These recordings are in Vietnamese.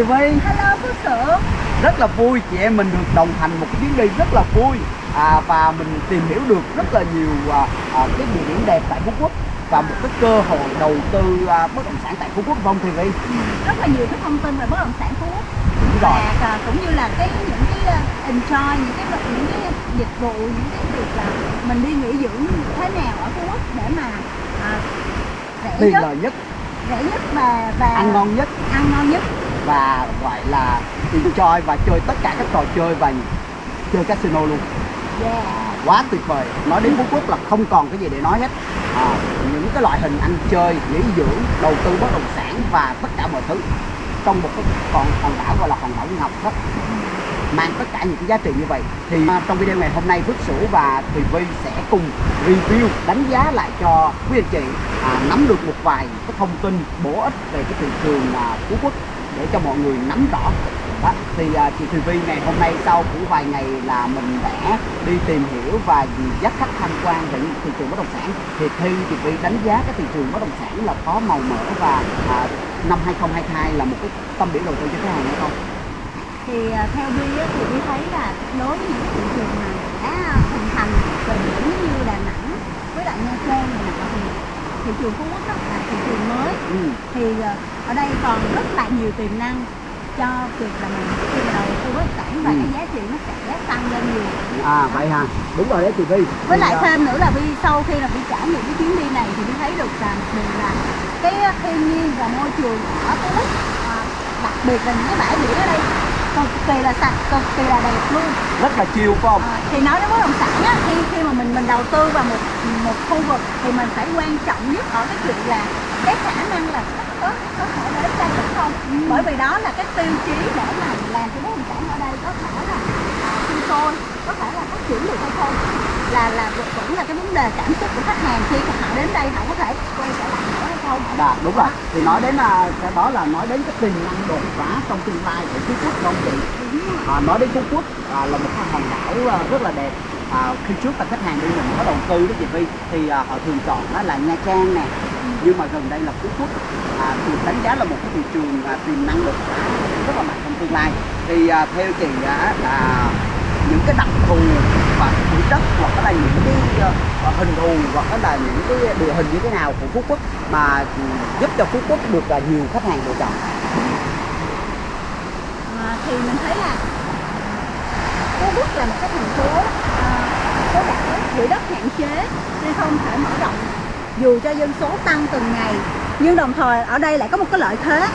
Thị Vi Hello Phước Sượng Rất là vui chị em mình được đồng hành một cái chuyến đi rất là vui. À, Và mình tìm hiểu được rất là nhiều à, à, cái địa điểm đẹp tại Phú Quốc Và một cái cơ hội đầu tư à, bất động sản tại Phú Quốc không Thị Vi? Rất là nhiều cái thông tin về bất động sản Phú Quốc. Đúng rồi. Và à, cũng như là cái những cái uh, enjoy những cái những cái dịch vụ những cái việc là mình đi nghỉ dưỡng thế nào ở Phú Quốc để mà à, rẻ Tiền nhất. nhất, rẻ nhất và và ăn ngon nhất. ăn ngon nhất Và gọi là enjoy và chơi tất cả các trò chơi và chơi casino luôn. Yeah. Quá tuyệt vời. Nói đến phú quốc là không còn cái gì để nói hết. À, những cái loại hình ăn chơi nghỉ dưỡng đầu tư bất động sản và tất cả mọi thứ. Trong một cái hòn hòn đảo gọi là hòn đảo ngọc đó. Mang tất cả những cái giá trị như vậy. Thì à, trong video ngày hôm nay Phước Sửu và Thùy Vi sẽ cùng review đánh giá lại cho quý anh chị à, nắm được một vài cái thông tin bổ ích về cái thị trường à, Phú Quốc để cho mọi người nắm rõ đó, thì à, chị Thùy Vi ngày hôm nay sau cũng vài ngày là mình đã đi tìm hiểu và dắt khách tham quan về những thị trường bất động sản thì theo chị Vi đánh giá cái thị trường bất động sản là có màu mỡ và à, năm 2022 là một cái tâm điểm đầu tư cho khách hàng hay không? thì à, theo Vi thì Vi thấy là đối với những cái thị trường mà đã hình thành về biển như Đà Nẵng với lại Nha Trang này nọ thì thị trường Phú Quốc đó là thị trường mới Ừ. thì à, ở đây còn rất là nhiều tiềm năng cho việc là mình khi mà đầu tư bất sản và Ừ. cái giá trị nó sẽ tăng lên nhiều À vậy hả? Đúng rồi đấy chị Vi. với lại à, thêm nữa là Vi sau khi là Vi trải nghiệm cái chuyến đi này thì Vi thấy được một điều là cái thiên nhiên và môi trường ở Phú Quốc à, đặc biệt là những cái bãi biển ở đây cực kỳ là sạch cực kỳ là đẹp luôn. Rất là chill phải không? À, thì nói đến bất động sản á, khi khi mà mình mình đầu tư vào một một khu vực thì mình phải quan trọng nhất ở cái chuyện là cái khả năng là có có thể đến đây được không? Bởi vì đó là cái tiêu chí để mà làm cho bất động sản ở đây có thể là à, sinh sôi có thể là phát triển được hay không là là vẫn là cái vấn đề cảm xúc của khách hàng khi họ đến đây họ có thể quay trở lại nữa hay không Dạ đúng rồi. Thì nói đến là cái đó là nói đến cái tiềm năng đột phá trong tương lai của Phú Quốc không chị? À, nói đến Phú Quốc à, là một cái hòn đảo à, rất là đẹp. À, khi trước là khách hàng đi mình có đầu tư đó chị Vi thì à, họ thường chọn đó là Nha Trang nè nhưng mà gần đây là Phú Quốc à, thì đánh giá là một cái thị trường à, tiềm năng đột phá rất là mạnh trong tương lai thì à, theo chị á, là thù hoặc quỹ đất hoặc là những cái uh, hình thù hoặc là những cái địa hình như thế nào của Phú Quốc mà giúp cho Phú Quốc được là nhiều khách hàng lựa chọn. À, thì mình thấy là Phú Quốc là một cái thành phố ờ, có phố đảo quỹ đất hạn chế nên không thể mở rộng. Dù cho dân số tăng từng ngày nhưng đồng thời ở đây lại có một cái lợi thế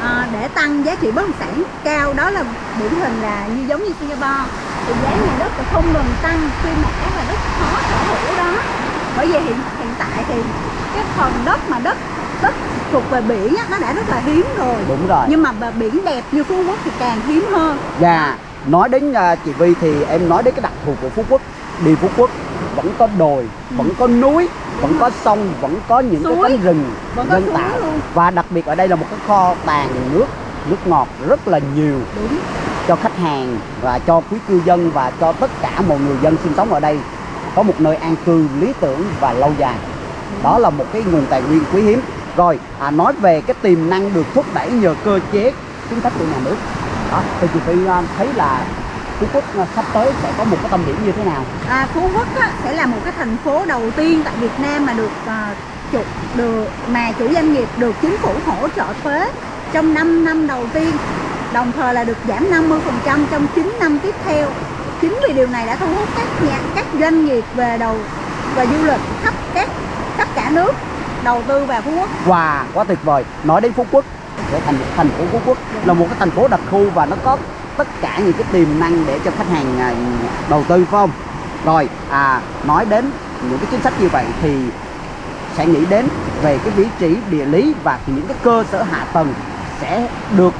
à, để tăng giá trị bất động sản. Cao đó là điển hình là như giống như Singapore thì giá nhà đất là không ngừng tăng khi mà các là đất khó sở hữu đó. Bởi vì hiện hiện tại thì cái phần đất mà đất đất thuộc về biển á, nó đã rất là hiếm rồi. Đúng rồi. Nhưng mà biển đẹp như Phú Quốc thì càng hiếm hơn. Và nói đến à, chị Vi thì em nói đến cái đặc thù của Phú Quốc. Đi Phú Quốc vẫn có đồi, vẫn có núi, vẫn có sông, vẫn có những Suối. cái cánh rừng Vẫn suối tạo và đặc biệt ở đây là một cái kho tàng nước nước ngọt rất là nhiều. Đúng cho khách hàng và cho quý cư dân và cho tất cả mọi người dân sinh sống ở đây có một nơi an cư lý tưởng và lâu dài. Đó là một cái nguồn tài nguyên quý hiếm. Rồi à, nói về cái tiềm năng được thúc đẩy nhờ cơ chế chính sách của nhà nước. Đó thì chị Phi à, thấy là Phú Quốc à, sắp tới sẽ có một cái tâm điểm như thế nào? À, Phú Quốc á, sẽ là một cái thành phố đầu tiên tại Việt Nam mà được à, chủ được mà chủ doanh nghiệp được chính phủ hỗ trợ thuế trong 5 năm đầu tiên đồng thời là được giảm 50% trong 9 năm tiếp theo chính vì điều này đã thu hút các nhà các doanh nghiệp về đầu về du lịch khắp các khắp cả nước đầu tư vào Phú Quốc Wow, quá tuyệt vời. Nói đến Phú Quốc, để thành thành phố Phú Quốc là một cái thành phố đặc khu và nó có tất cả những cái tiềm năng để cho khách hàng à, đầu tư phải không? Rồi, à nói đến những cái chính sách như vậy thì sẽ nghĩ đến về cái vị trí địa lý và những cái cơ sở hạ tầng sẽ được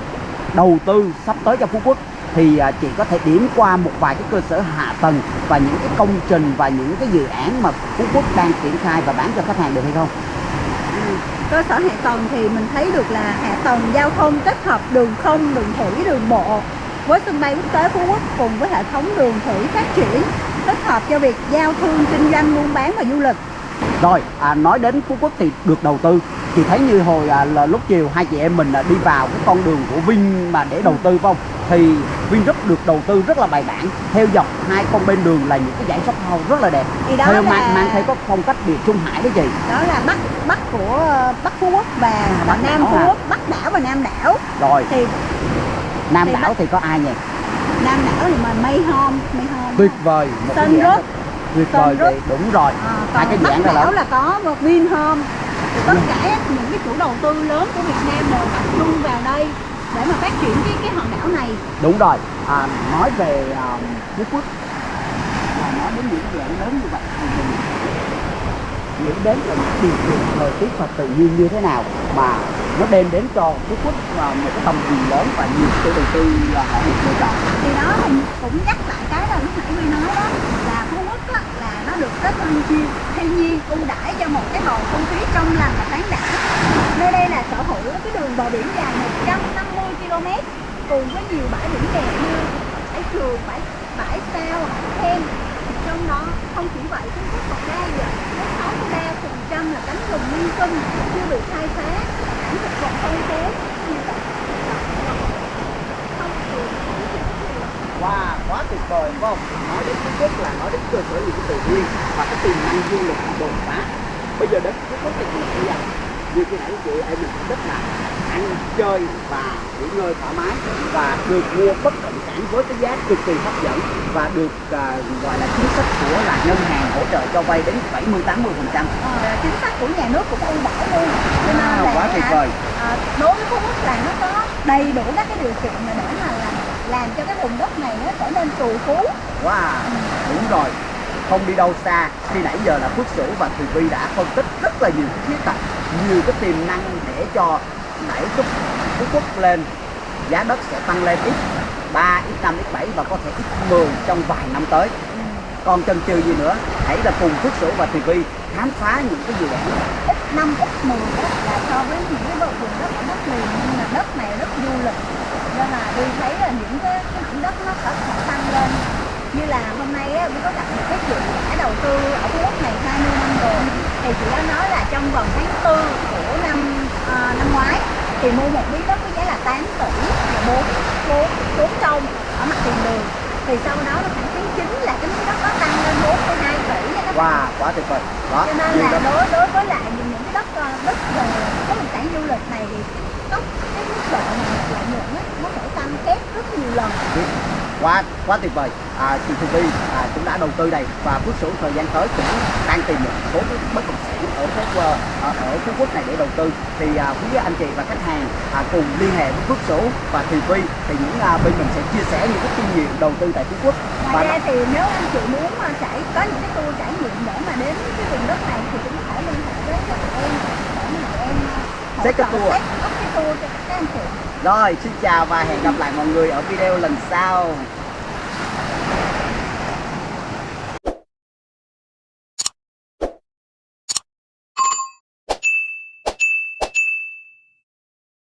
đầu tư sắp tới cho Phú Quốc thì à, chị có thể điểm qua một vài cái cơ sở hạ tầng và những cái công trình và những cái dự án mà Phú Quốc đang triển khai và bán cho khách hàng được hay không? Ừ. cơ sở hạ tầng thì mình thấy được là hạ tầng giao thông kết hợp đường không, đường thủy, đường bộ với sân bay quốc tế Phú Quốc cùng với hệ thống đường thủy phát triển thích hợp cho việc giao thương, kinh doanh, buôn bán và du lịch. Rồi, à, nói đến Phú Quốc thì được đầu tư chị thấy như hồi à, là lúc chiều hai chị em mình à, đi vào cái con đường của Vin mà để đầu tư phải không? Thì Vingroup được đầu tư rất là bài bản theo dọc hai con bên đường là những cái dãy shop house rất là đẹp. Thì đó theo là- mang mang theo có phong cách biệt Trung Hải đó chị. Đó là bắc bắc của bắc phú quốc và, và Bắc nam phú quốc bắc đảo và nam đảo. Rồi. Thì Nam thì đảo Bắc- thì có ai nhỉ? Nam đảo thì mà mây home mây home tuyệt vời một cái án Group. tuyệt vời đúng rồi. À, hai cái này đảo là là có một Vinhome thì tất cả những cái chủ đầu tư lớn của Việt Nam đều tập trung vào đây để mà phát triển cái cái hòn đảo này. Đúng rồi. À, nói về à, phú quốc. Là nói đến những dự án lớn như vậy thì mình nghĩ đến là những điều kiện thời tiết và tự nhiên như thế nào mà nó đem đến cho phú quốc à, một cái tầm nhìn lớn và nhiều chủ đầu tư là họ được lựa chọn. Thì đó cũng nhắc lại cái là lúc nãy Huy nói đó là Phú Quốc á, là nó được kết thiên nhiên thiên nhiên ưu đãi cho một cái bầu không khí trong lành và thoáng đẳng nơi đây là sở hữu cái đường bờ biển dài 150 km cùng với nhiều bãi biển đẹp như bãi trường bãi bãi sao bãi khen trong đó không chỉ vậy Phú Quốc còn đa dạng 63 phần trăm là cánh rừng nguyên sinh chưa bị khai phá cảnh thực vật phong phú như vậy không thường Wow, quá tuyệt vời phải không? Nói đến Phú Quốc là nói đến cơ sở những cái tự nhiên và cái tiềm năng du lịch đột phá. Bây giờ đến Phú Quốc thì mình bây giờ như cái nãy chị em mình rất là ăn chơi và nghỉ ngơi thoải mái và được mua bất động sản với cái giá cực kỳ hấp dẫn và được à, gọi là chính sách của là ngân hàng hỗ trợ cho vay đến 70 80 phần trăm. Ờ, chính sách của nhà nước cũng ưu đãi luôn cho nên Wow, là quá tuyệt vời. ờ, đối với phú quốc là nó có đầy đủ các cái điều kiện mà để mà làm làm cho cái vùng đất này nó trở nên trù phú Wow, đúng rồi. Không đi đâu xa, khi nãy giờ là Phước Sửu và Thùy Vi đã phân tích rất là nhiều khía cạnh, nhiều cái tiềm năng để cho đẩy cái Phú Quốc lên. Giá đất sẽ tăng lên ít 3, ít 5, ít 7 và có thể ít 10 trong vài năm tới. Còn chần chừ gì nữa, hãy là cùng Phước Sửu và TV khám phá những cái dự án ít năm ít 10 đó là so với những cái vùng vùng đất ở đất liền nhưng mà đất này rất du lịch nên là đi thấy là những cái, cái mảnh đất nó sẽ tăng lên như là hôm nay á, mới có gặp một cái chị đã đầu tư ở khu đất này 20 thì chị đã nói là trong vòng tháng 4 của năm à, năm ngoái thì mua một miếng đất với giá là 8 tỷ và 4 4 4 trong ở mặt tiền đường. Thì sau đó là khoảng tháng 9 là cái miếng đất đó tăng lên 4,2 tỷ nha các bạn Wow, quá tuyệt vời. Đó, cho nên là đối đối với lại những cái đất đất về bất động sản du lịch này thì cái tốc cái mức độ mà lợi nhuận nó sẽ tăng kép rất nhiều lần quá quá tuyệt vời. À, chị Thùy Vi à, cũng đã đầu tư đây và Phước Sửu thời gian tới cũng đang tìm một số cái bất động sản ở phố ờ, ở, ở Phú Quốc này để đầu tư. Thì à, quý anh chị và khách hàng à, cùng liên hệ với Phước Sửu và Thùy Vi thì những à, bên mình sẽ chia sẻ những cái kinh nghiệm đầu tư tại Phú Quốc. Ngoài ra thì nếu anh chị muốn mà trải có những cái tour trải nghiệm để mà đến cái vùng đất này thì cũng thể liên hệ với em để mà em Set cái tour. cái tour cho các anh chị. Rồi xin chào và hẹn gặp lại mọi người ở video lần sau